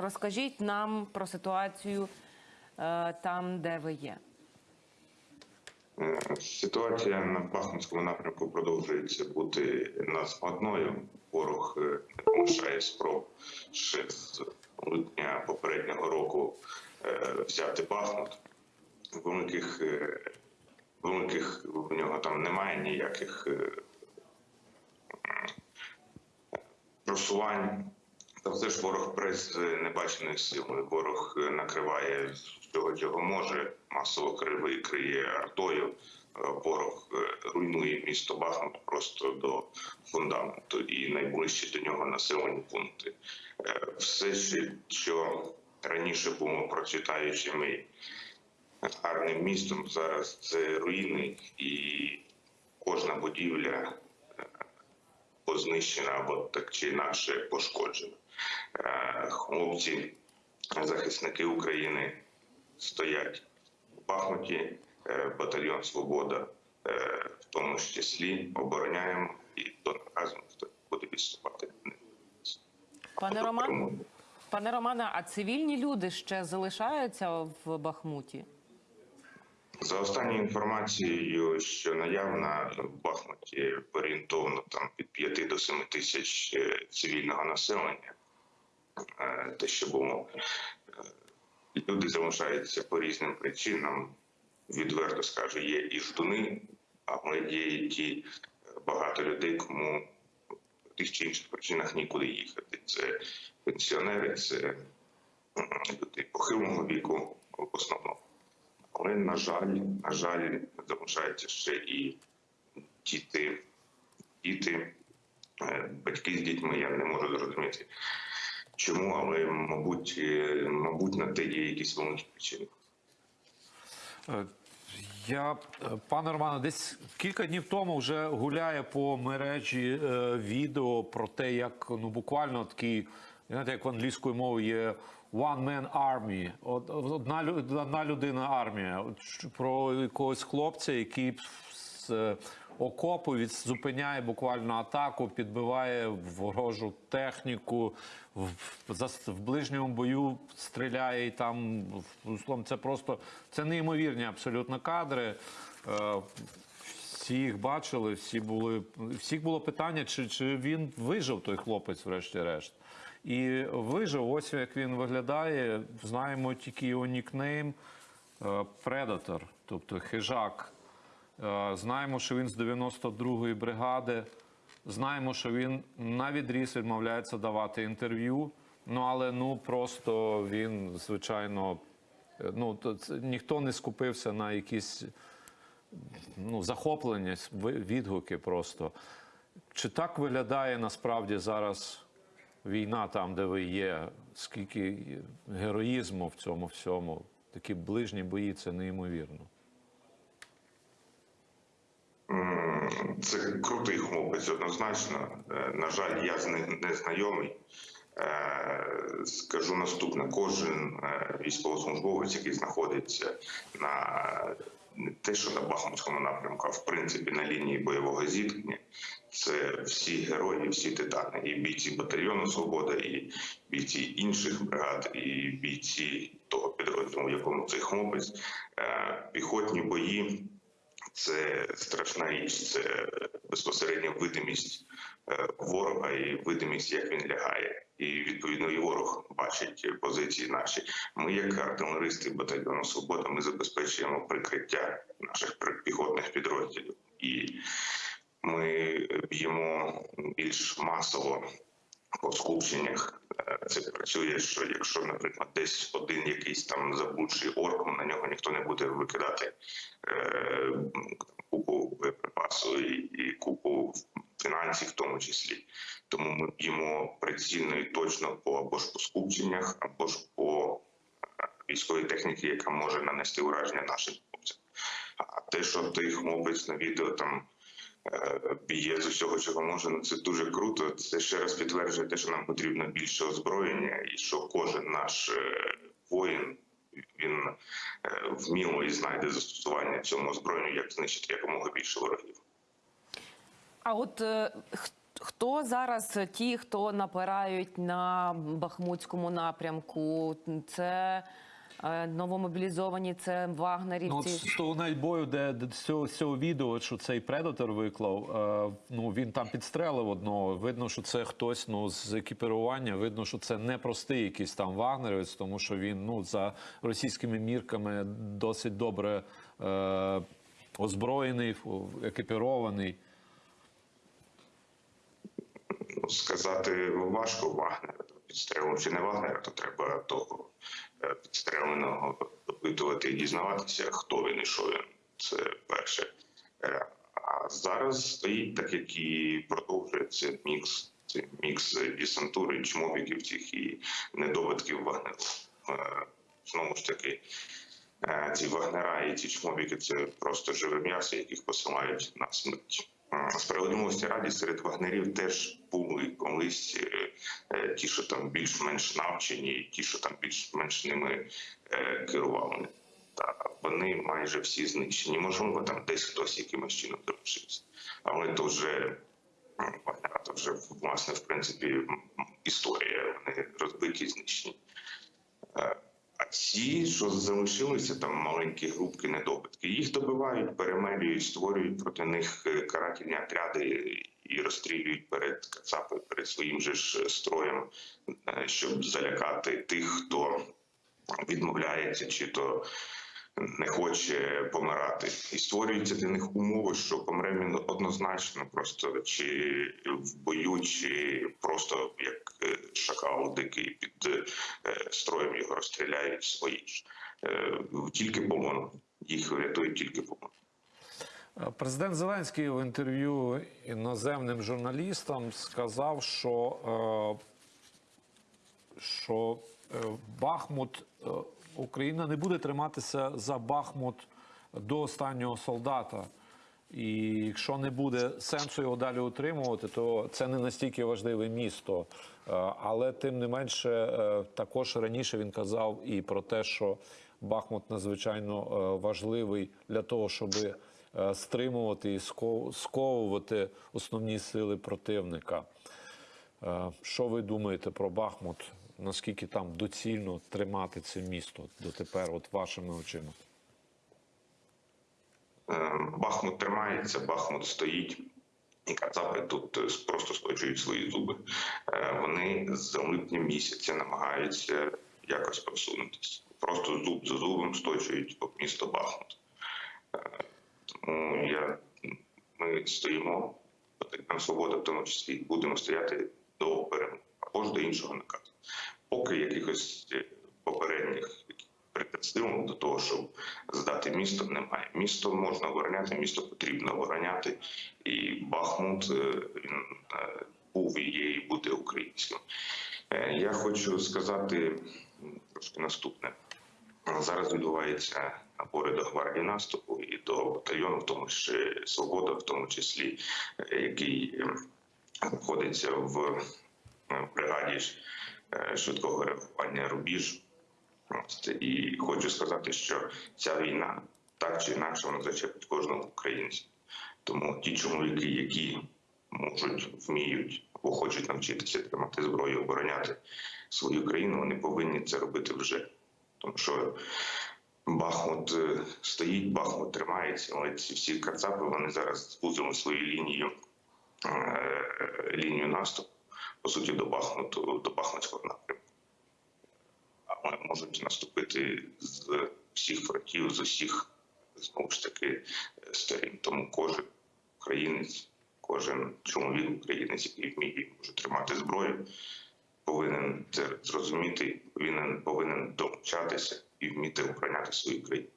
Розкажіть нам про ситуацію е, там, де ви є. Ситуація на Бахмутському напрямку продовжується бути надскладною. Ворог не полишає спроб ще з липня попереднього року е, взяти Бахмут. Великих, е, великих в нього там немає ніяких просувань. Та все ж ворог прес з небаченої сили. Ворог е, накриває всього, чого може, масово криви криє артою. Е, Ворог е, руйнує місто Бахмут просто до фундаменту і найближчі до нього населені пункти. Е, Все, що раніше було процвітаючим і гарним містом, зараз це руїни, і кожна будівля познищена або так чи інакше пошкоджена. Е, Хлопці, захисники України стоять у Бахмуті, е, батальйон Свобода, е, в тому ж числі обороняємо і до наказу не буде відступати. Пане Роман, пане Романе, а цивільні люди ще залишаються в Бахмуті? За останньою інформацією, що наявна в Бахмуті орієнтовно там від 5 до 7 тисяч цивільного населення, те, що було, Е, люди залишаються по різним причинам. Відверто скажу, є і ждуни, але є і ті е, багато людей, кому в тих чи інших причинах нікуди їхати. Це пенсіонери, це люди похилого віку в основному. Але, на жаль, на жаль, залишаються ще і діти, діти, е, батьки з дітьми. Я не можу зрозуміти, чому, але мабуть, е, мабуть, на те є якісь великі причини. Е, Я, е, пане Романе, десь кілька днів тому вже гуляє по мережі е, відео про те, як ну буквально такий, знаєте, як в англійською мовою є one man army, одна, одна людина армія. Про якогось хлопця, який з окопу зупиняє буквально атаку, підбиває ворожу техніку, в, за- в ближньому бою стріляє і там в- словом, це просто це неймовірні абсолютно кадри. Е, Всі їх бачили, всі були всіх було питання, чи, чи він вижив той хлопець, врешті-решт. І вижив, ось як він виглядає. Знаємо тільки його нікнейм Predator, тобто хижак. Е, Знаємо, що він з 92-ї бригади. Знаємо, що він на відріз відмовляється давати інтерв'ю. Ну але ну просто він, звичайно, е, ну то це, ніхто не скупився на якісь ну, захоплення, відгуки просто. Чи так виглядає насправді зараз війна там, де ви є? Скільки героїзму в цьому всьому? Такі ближні бої це неймовірно. Це крутий хлопець, однозначно. Е, На жаль, я з ним не знайомий. Е, Скажу наступне: кожен е, військовослужбовець, який знаходиться на те, що на Бахмутському напрямку, а в принципі на лінії бойового зіткнення, це всі герої, всі титани, і бійці батальйону Свобода, і бійці інших бригад, і бійці того підрозділу, в якому цей хлопець, піхотні бої. Це страшна річ, це безпосередньо видимість е, ворога і видимість, як він лягає. І відповідно і ворог бачить позиції наші. Ми, як артилеристи батальйону Свобода, ми забезпечуємо прикриття наших піхотних підрозділів, і ми б'ємо більш масово по скупченнях. Це працює, що якщо, наприклад, десь один якийсь там заблудший орк, на нього ніхто не буде викидати е, купу боєприпасу і, і купу фінансів, в тому числі. Тому ми б'ємо прицільно і точно по або ж по скупченнях, або ж по е, військовій техніці, яка може нанести ураження нашим хлопцям. А те, що той хлопець на відео там б'є з усього, чого може, ну це дуже круто. Це ще раз підтверджує те, що нам потрібно більше озброєння, і що кожен наш е, воїн він е, вміло і знайде застосування цьому озброєнню, як знищити якомога більше ворогів. А от е, Хто зараз ті, хто напирають на Бахмутському напрямку? Це новомобілізовані, це Ну, вагнерівці. от з того навіть бою, де, де з, цього, з цього відео, що цей предатор виклав, е, ну він там підстрелив одного. Видно, що це хтось ну, з екіпірування. Видно, що це не простий якийсь там вагнерівець, тому що він ну, за російськими мірками досить добре е, озброєний, екіпірований. Ну, сказати важко Вагнера підстрелив чи не Вагнера, то треба того е, підстреленого допитувати і дізнаватися, хто він і що він. Це перше. Е, А зараз стоїть так, як і продовжується мікс. Це мікс десантури, чмобіків цих і недобитків Вагнеру. Е, Знову ж таки, Е, ці вагнера і ці чмобіки це просто живе м'ясо, яких посилають на смерть. Е, Справедливості раді серед вагнерів теж були колись е, е, ті, що там більш-менш навчені, ті, що там більш-менш ними керували. Та вони майже всі знищені. Можливо, там десь хтось якимось чином залишився. Але то вже то вже власне в принципі історія. Вони розбиті, знищені. Е, ці, що залишилися, там маленькі групки недобитки, їх добивають, перемелюють, створюють проти них е, карательні отряди і розстрілюють перед Кацапи, перед своїм же ж строєм, е, щоб залякати тих, хто відмовляється чи то не хоче помирати. І створюються для них умови, що помре він однозначно, просто чи в бою, чи просто як е, шакал дикий під е, строєм його розстріляють свої ж. Е, Тільки полон. Їх врятує тільки полон. Президент Зеленський в інтерв'ю іноземним журналістам сказав, що, що Бахмут, е, Україна не буде триматися за Бахмут до останнього солдата. І якщо не буде сенсу його далі утримувати, то це не настільки важливе місто. Е, Але тим не менше, е, також раніше він казав і про те, що Бахмут надзвичайно е, важливий для того, щоб е, стримувати і сковувати основні сили противника. Е, Що ви думаєте про Бахмут? Наскільки там доцільно тримати це місто дотепер, от вашими очима? Е, Бахмут тримається, Бахмут стоїть. І Кацапи тут е, просто сточують свої зуби. Е, Вони з липня місяця намагаються якось просунутися. Просто зуб за зубом сточують об місто Бахмут. Тому я, ми стоїмо, свобода в тому числі, будемо стояти до перемоги або ж до іншого наказу. Поки якихось е, попередніх предпосилок до того, щоб здати місто, немає. Місто можна обороняти, місто потрібно обороняти, і Бахмут е, він е, був і є, і буде українським. Я хочу сказати трошки наступне. Зараз відбувається набори до гвардії наступу і до батальйону, в тому числі свобода, в тому числі, який е, знаходиться в бригаді швидкого реагування рубіж. І хочу сказати, що ця війна так чи інакше вона зачепить кожного українця. Тому ті чоловіки, які можуть, вміють або хочуть навчитися тримати зброю, обороняти свою країну, вони повинні це робити вже. Тому що Бахмут е, стоїть, Бахмут тримається, але ці всі кацапи вони зараз звузили свою лінію, е, лінію наступу, по суті, до Бахмуту, до Бахмутського напрямку але можуть наступити з всіх фронтів, з усіх знову ж таки сторін. Тому кожен українець, кожен чоловік українець, який вміє може тримати зброю, повинен це зрозуміти, повинен повинен домовчатися і вміти обороняти свою країну.